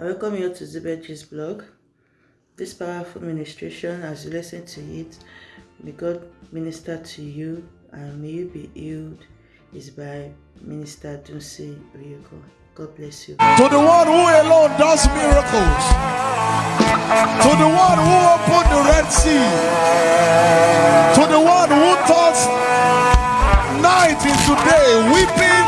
I welcome you to Zibetji's blog. This powerful ministration, as you listen to it, may God minister to you and may you be healed, is by Minister Dunsin Oyekan. God bless you. To the one who alone does miracles. To the one who opened the Red Sea. To the one who turns night into day, weeping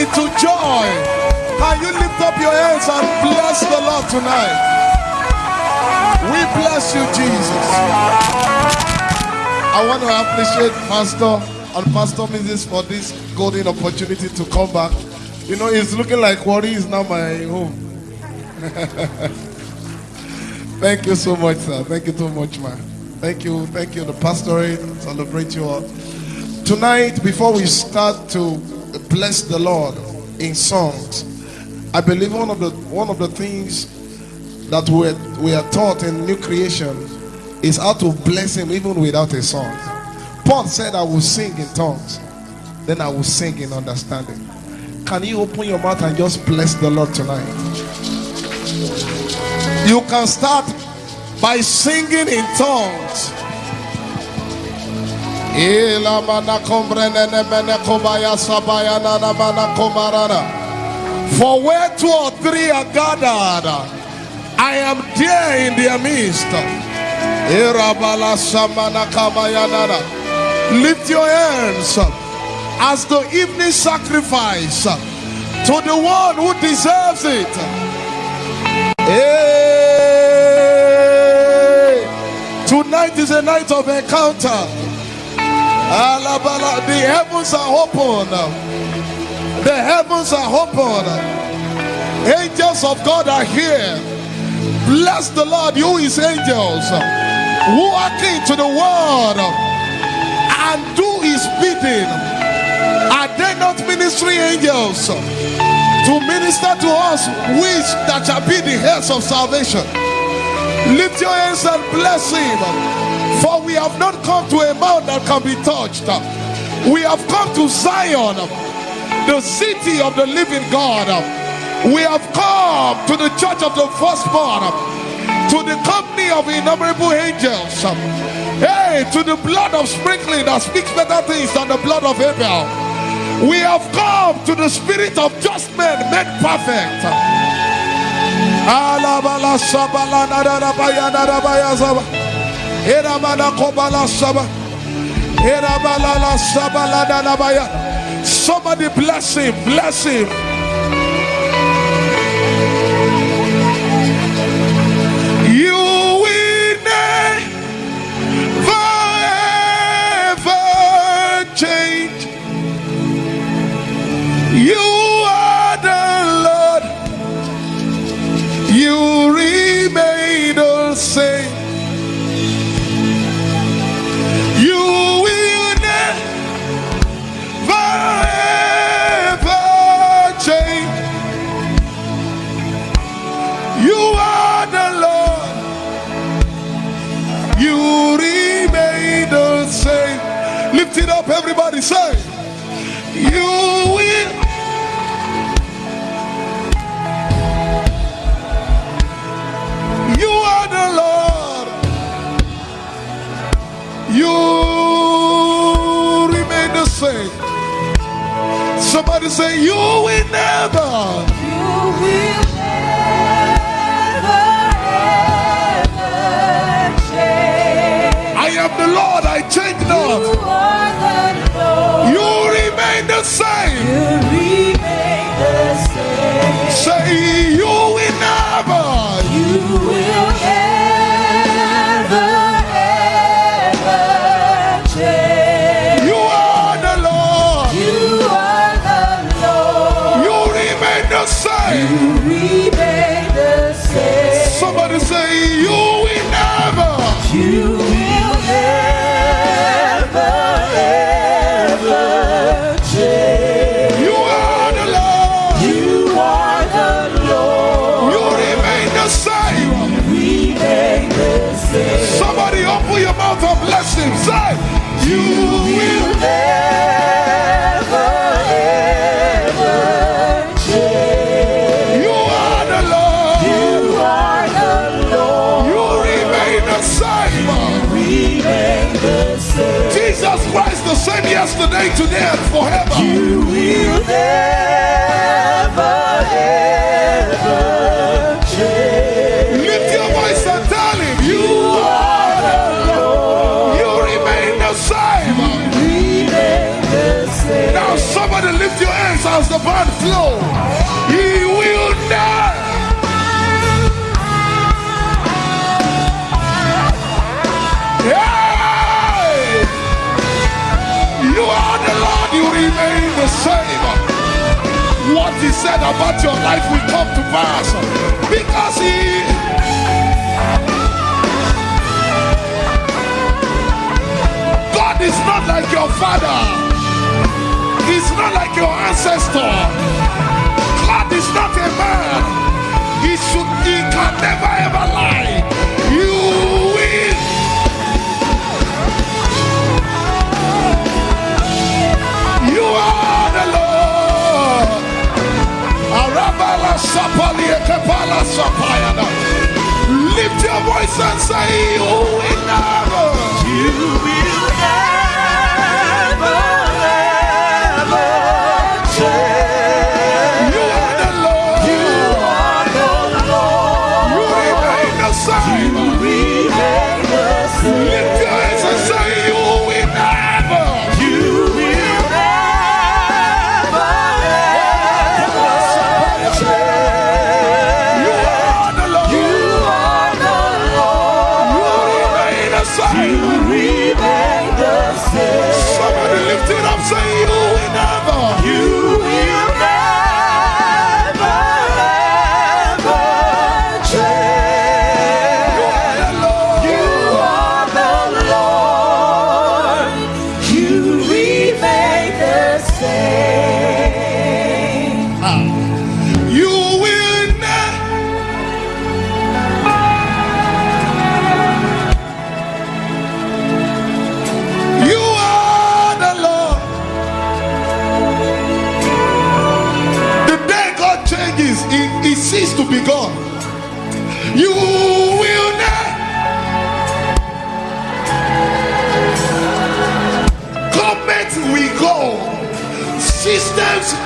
into joy. Can you lift up your hands and bless the Lord tonight? We bless you, Jesus. I want to appreciate Pastor and Pastor Mrs. for this golden opportunity to come back. You know, it's looking like Warri is now my home. Thank you so much, sir. Thank you so much, man. Thank you. Thank you. The pastorate celebrate you all. Tonight, before we start to bless the Lord in songs, I believe one of the one of the things that we we are taught in new creation is how to bless Him even without a song. Paul said, "I will sing in tongues, then I will sing in understanding." Can you open your mouth and just bless the Lord tonight? You can start by singing in tongues. For where two or three are gathered, I am there in their midst. Lift your hands as the evening sacrifice to the one who deserves it. Hey, tonight is a night of encounter. The heavens are open. The heavens are open. Angels of God are here. Bless the Lord, you his angels, who are king to the world and do his bidding. Are they not ministry angels to minister to us, which that shall be the heads of salvation? Lift your hands and bless him. For we have not come to a mount that can be touched. We have come to Zion, the city of the living God. We have come to the church of the firstborn, to the company of innumerable angels. Hey, to the blood of sprinkling that speaks better things than the blood of Abel. We have come to the spirit of just men made perfect. Alabala Somebody bless him, bless him. Everybody. Say, You will. You are the Lord. You remain the same. Somebody say, You will never. You will never, change. I am the Lord, I change not. The same. Say, You flow. He will not. Hey! You are the Lord, you remain the same. What he said about your life will come to pass because he God is not like your father. He's not like your ancestor. God is not a man. He should he can never ever lie. You win. You are the Lord. Arabala sapali ekepala sapayana. Lift your voice and say, will never. You will never,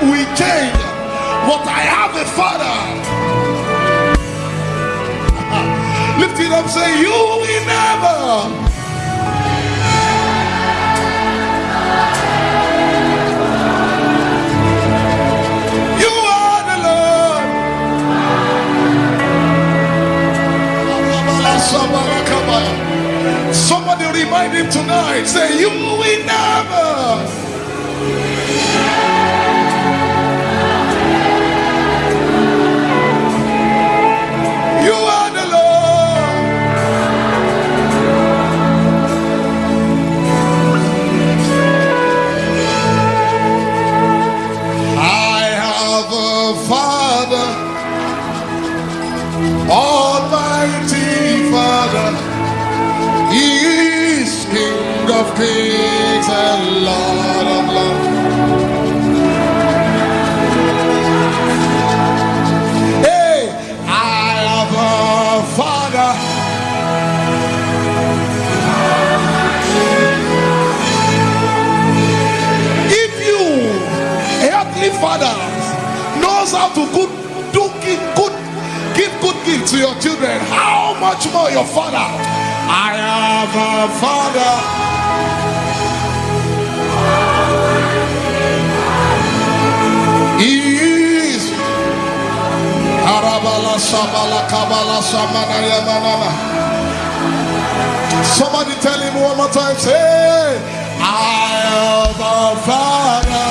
we change, but I have a father. Lift it up, say, You will never. You are the Lord. Somebody remind him tonight. Say, You will never. Of Kings and Lord of Lords. Hey, I have a father. If you, earthly father, knows how to good, do good, give good gift to your children, how much more your father? I have a father. Arabala sabala kabala samana. Somebody tell him one more time. Say, I have a father.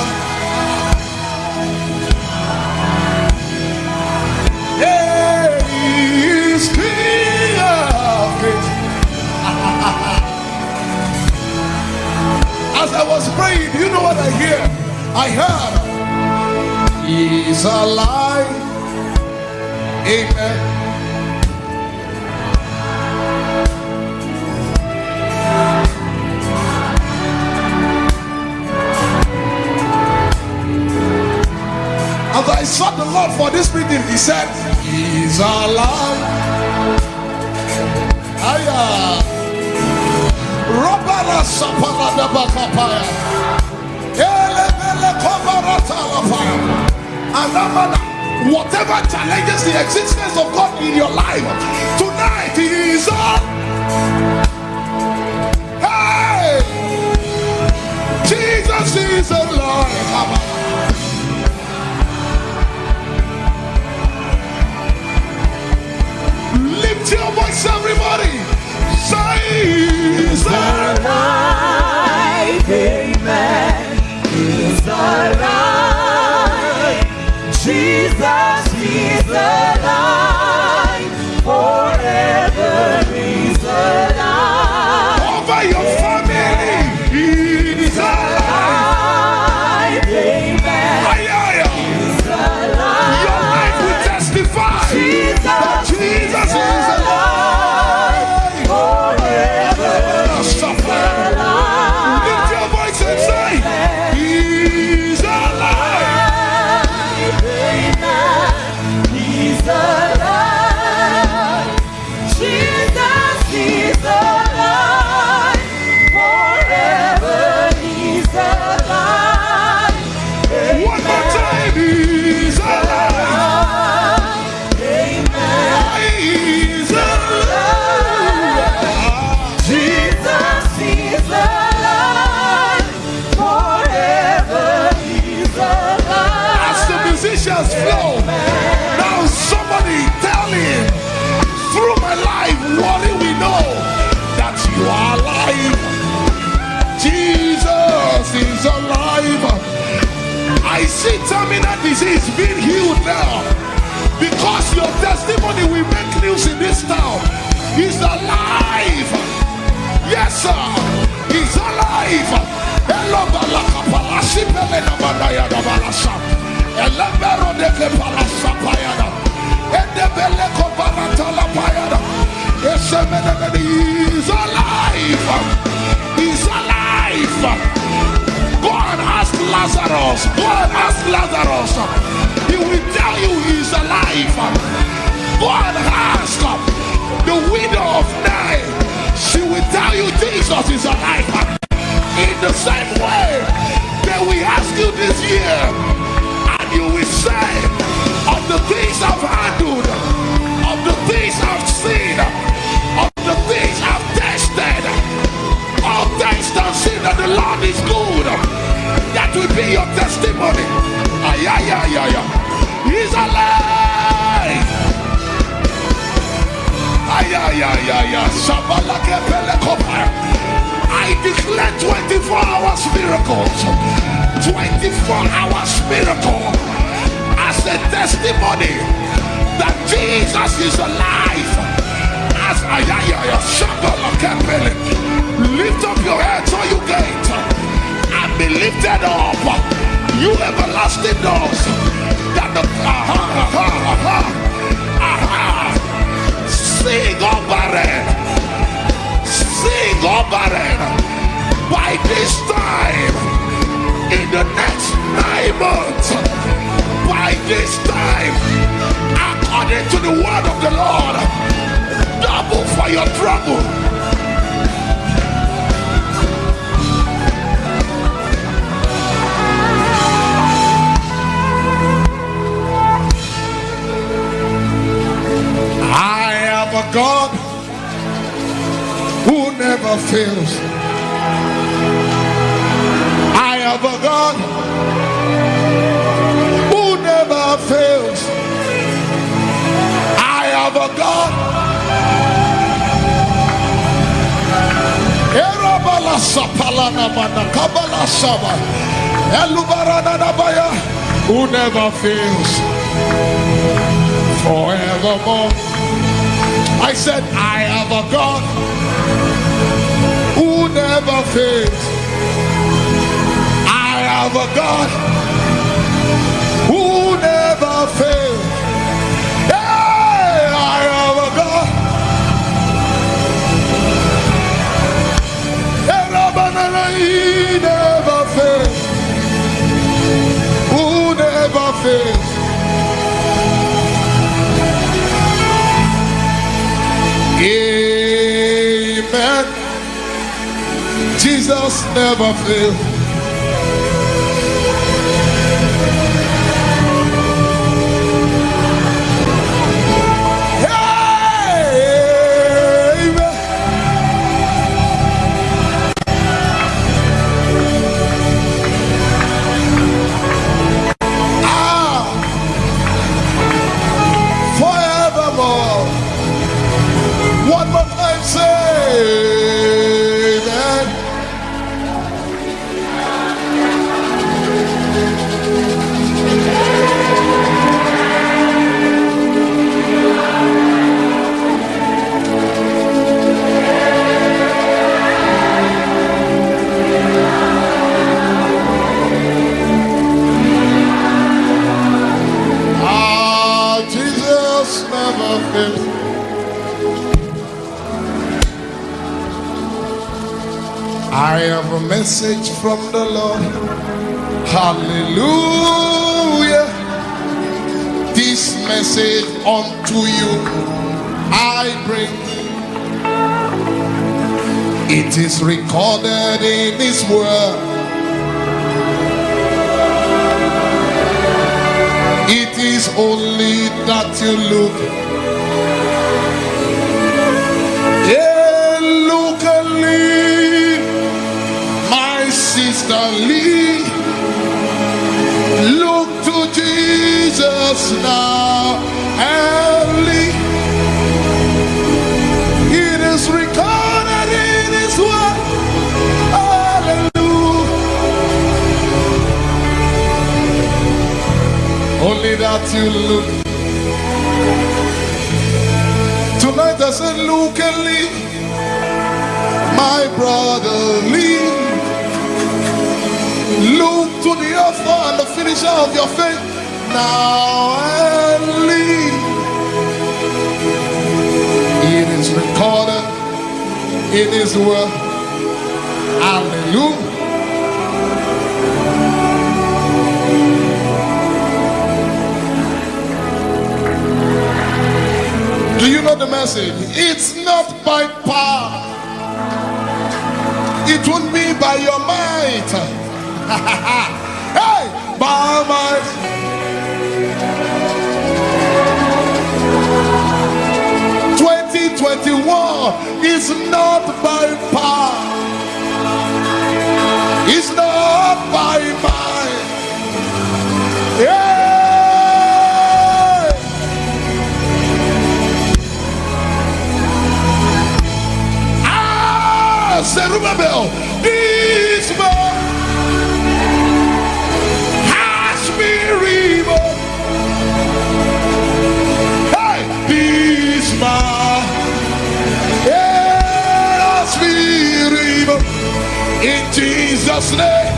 As I was praying, you know what I hear? I heard, He's alive. Amen. As I sought the Lord for this meeting, He said, He's alive. Aya. Robala sapala da bakapaya. Hey. Alakobaratalapai. Alamana. Whatever challenges the existence of God in your life, tonight is on. Hey! Jesus is alive. Esemene He's alive. He's alive. Go and ask Lazarus. Go and ask Lazarus. He will tell you he's alive. Go and ask the widow of Nain. She will tell you Jesus is alive. The same way, that we ask you this year, and you will say, of the things I've handled, of the things I've seen, of the things I've tasted, all taste and see that the Lord is good. That will be your testimony. Ay, ay, ay, ay, ay. He's alive. Ay, ay, ay, ay, ay. Shabalake pelekopa. I declare 24 hours miracles. 24 hours miracle as a testimony that Jesus is alive. As ay, ay, ay. Shabalake. Lift up your heads, all oh, you gates, and be lifted up. You everlasting doors. That the aha, aha, aha, aha. Sing, oh barren. Oh. By this time, in the next nine months, by this time, according to the word of the Lord, double for your trouble. I am a God never fails. I have a God who never fails. I am a God. Erabala sapalana mana kabala saba. Elubarana nabaya, Who never fails forevermore. I said, I have a God never fails. I have a God who never fails. Hey, I have a God. He never fails. Who never fails. Jesus never fails. I have a message from the Lord. Hallelujah. This message unto you I bring. It is recorded in His word. It is only that you look. Sister Lee. Look to Jesus now leave. It is recorded in His word. Hallelujah. Only that you look. Tonight I said, look and leave. My brother, leave. The author and the finisher of your faith. Now and leave. It is recorded in His word. Hallelujah. Do you know the message? It's not by power. It won't be by your might. hey, by my 2021 is not by power. It's not by might. Yeah. Ah, Zerubbabel, Jesus' name.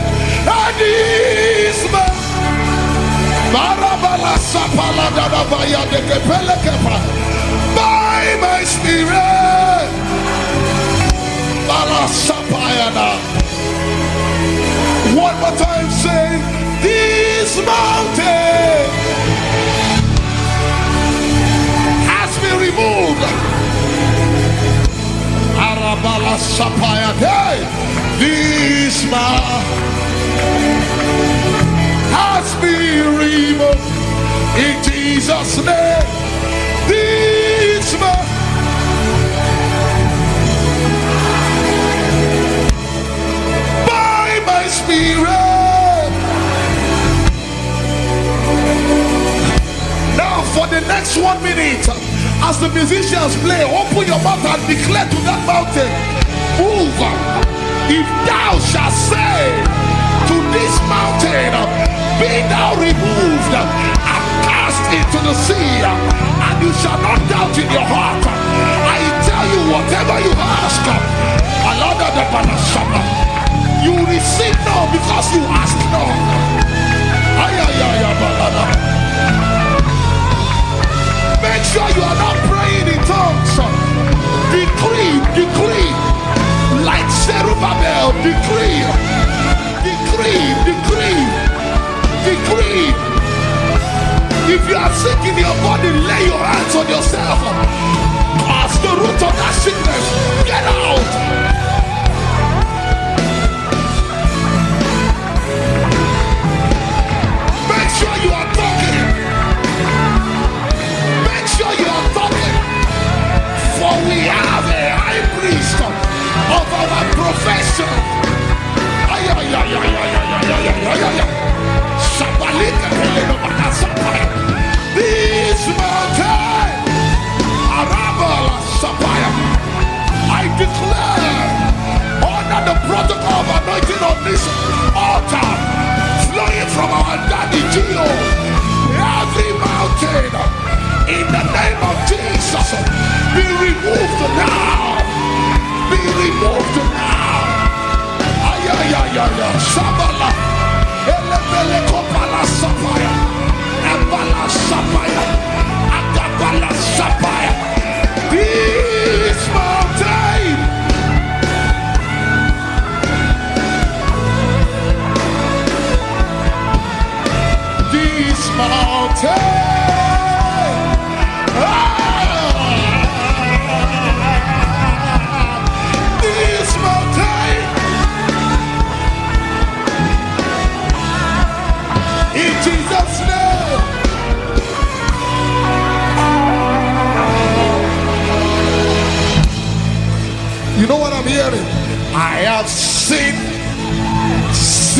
By my spirit. One more time, say, this mountain has been removed. Arabala sapaya. Hey, this mountain has been removed in Jesus' name. This man by my spirit. Now, for the next one minute, as the musicians play, open your mouth and declare to that mountain, Move. If thou shalt say to this mountain, Be thou removed and cast into the sea, and you shall not doubt in your heart. I tell you, whatever you ask, you receive now because you ask now. Make sure you are not praying in tongues. Decree, decree, decree, decree, decree, decree. If you are sick in your body, lay your hands on yourself. This altar, flowing from our daddy G.O., every mountain. In the name of Jesus be removed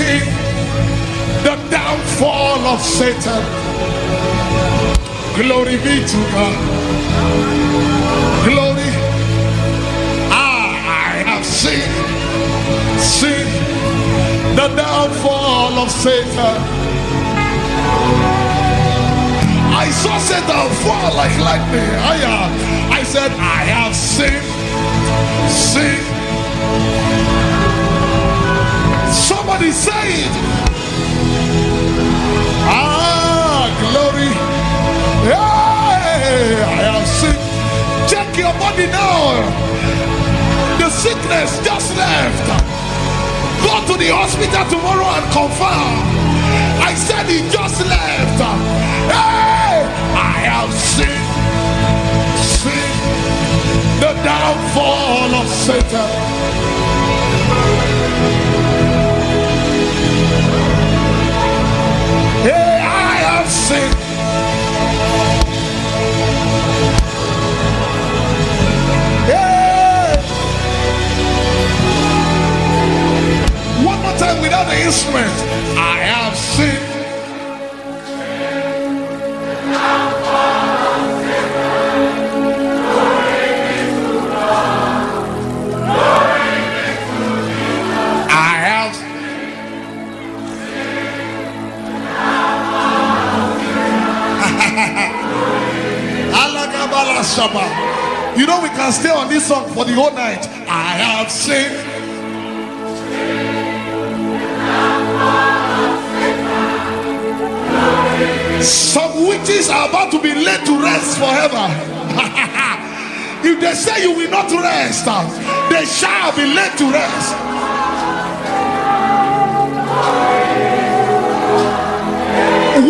seen the downfall of Satan. Glory be to God. Glory. Ah, I have seen, seen the downfall of Satan. I saw Satan fall like lightning. I, uh, I said, I have seen, seen. Somebody say it. Ah, glory. Hey, I have seen. Check your body now. The sickness just left. Go to the hospital tomorrow and confirm. I said he just left. Hey, I have seen, seen the downfall of Satan. Seen. Hey. One more time without the instrument. Song for the whole night. I have seen. Some witches are about to be laid to rest forever. if they say you will not rest, they shall be laid to rest.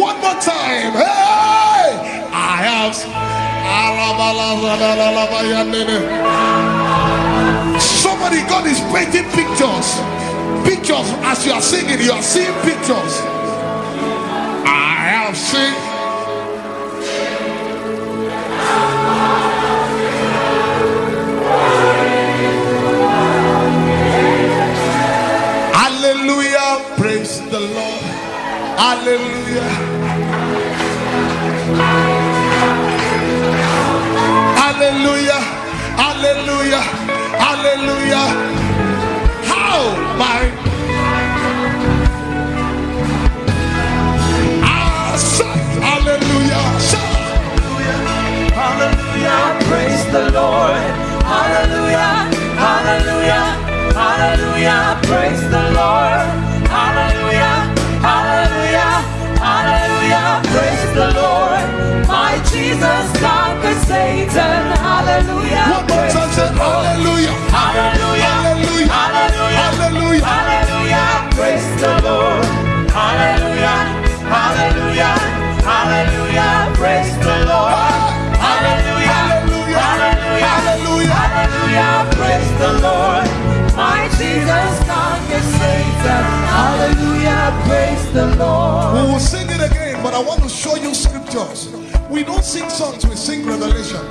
One more time. Hey! I have. God is painting pictures. Pictures as you are singing, you are seeing pictures. I have seen. Hallelujah. Praise the Lord. Hallelujah. Hallelujah. Hallelujah. Hallelujah. How my Ah, shout hallelujah. Hallelujah, praise the Lord. Hallelujah, hallelujah, hallelujah, praise the Lord. The Lord. We will sing it again, but I want to show you scriptures. We don't sing songs, we sing revelation.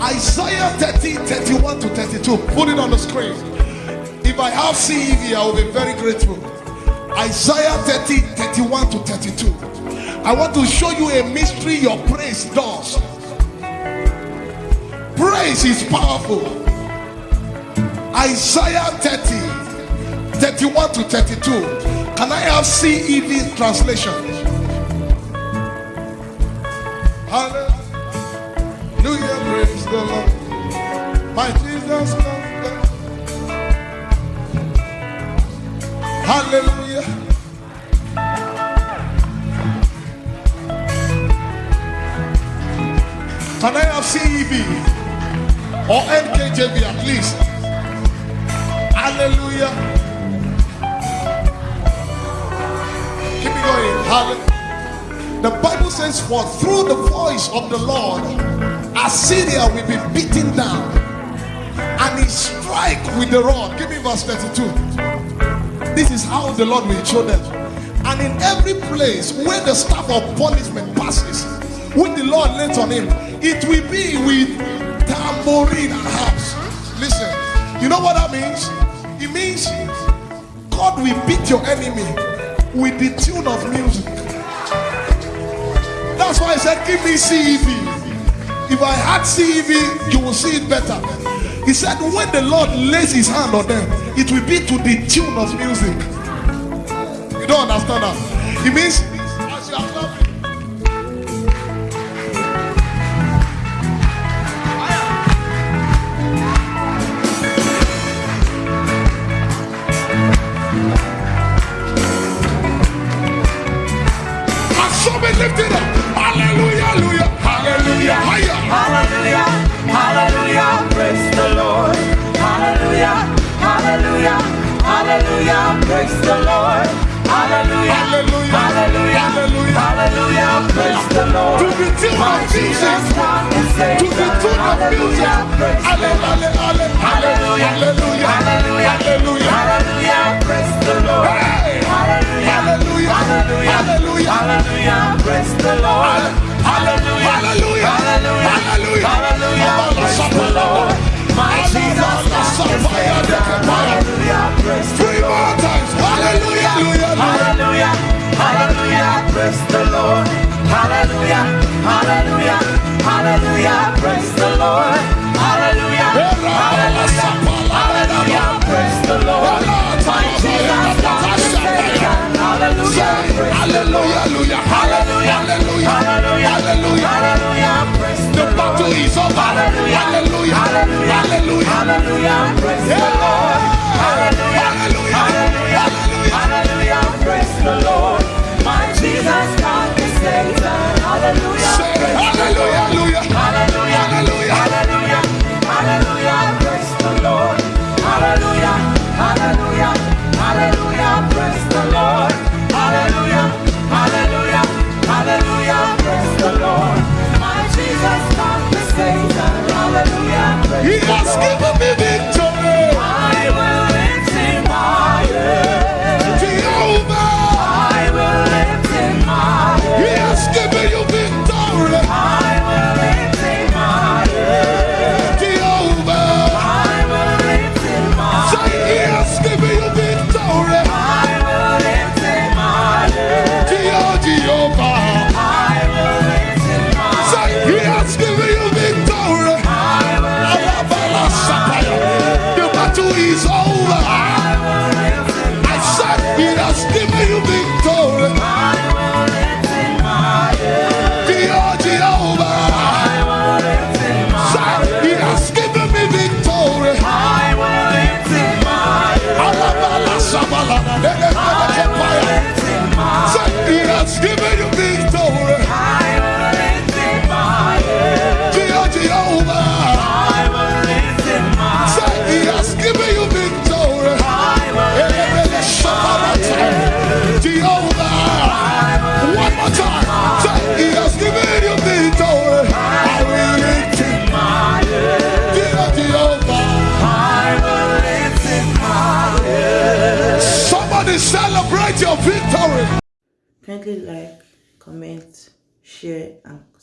Isaiah 30, 31 to 32. Put it on the screen. If I have CEV, I will be very grateful. Isaiah 30, 31 to 32. I want to show you a mystery your praise does. Praise is powerful. Isaiah 30, 31 to 32. Can I have CEV translation? Hallelujah, praise the Lord. My Jesus comes. Hallelujah. Can I have CEV or NKJV at least? Hallelujah. Hallelujah. The Bible says, For through the voice of the Lord, Assyria will be beaten down, and he strike with the rod. Give me verse 32. This is how the Lord will show them. And in every place where the staff of punishment passes, which the Lord laid on him, it will be with tambourine and harps. Listen, You know what that means? It means God will beat your enemy with the tune of music. That's why I said, Give me CEV. If I had CEV, you will see it better. He said, When the Lord lays his hand on them, it will be to the tune of music. You don't understand that? It means, hallelujah, praise the Lord. Hallelujah, Hallelujah, hallelujah, hallelujah. hallelujah, praise the Lord. To the tune of. Jesus To the tune of music. Hallelujah, praise the Hallelujah, Lord. hallelujah, hallelujah, Hallelujah, hallelujah. hallelujah, praise the Lord. Hallelujah, Hallelujah, hallelujah, praise the Lord. Hallelujah, Hallelujah, hallelujah, hallelujah. hallelujah, praise the Lord. My Jesus, Savior. Hallelujah, praise Three more times. Hallelujah, hallelujah, hallelujah. Praise the Lord. Hallelujah, hallelujah, hallelujah, praise the Lord. Hallelujah, hallelujah, hallelujah, praise the Lord. My Jesus. Hallelujah, Hallelujah, hallelujah, hallelujah, hallelujah, hallelujah. The battle is over. Hallelujah, Hallelujah, hallelujah, hallelujah. praise the Lord. Hallelujah, Hallelujah, hallelujah, praise the Lord. My Jesus, God is Savior. Hallelujah, hallelujah, The battle Kindly like, comment, share, and.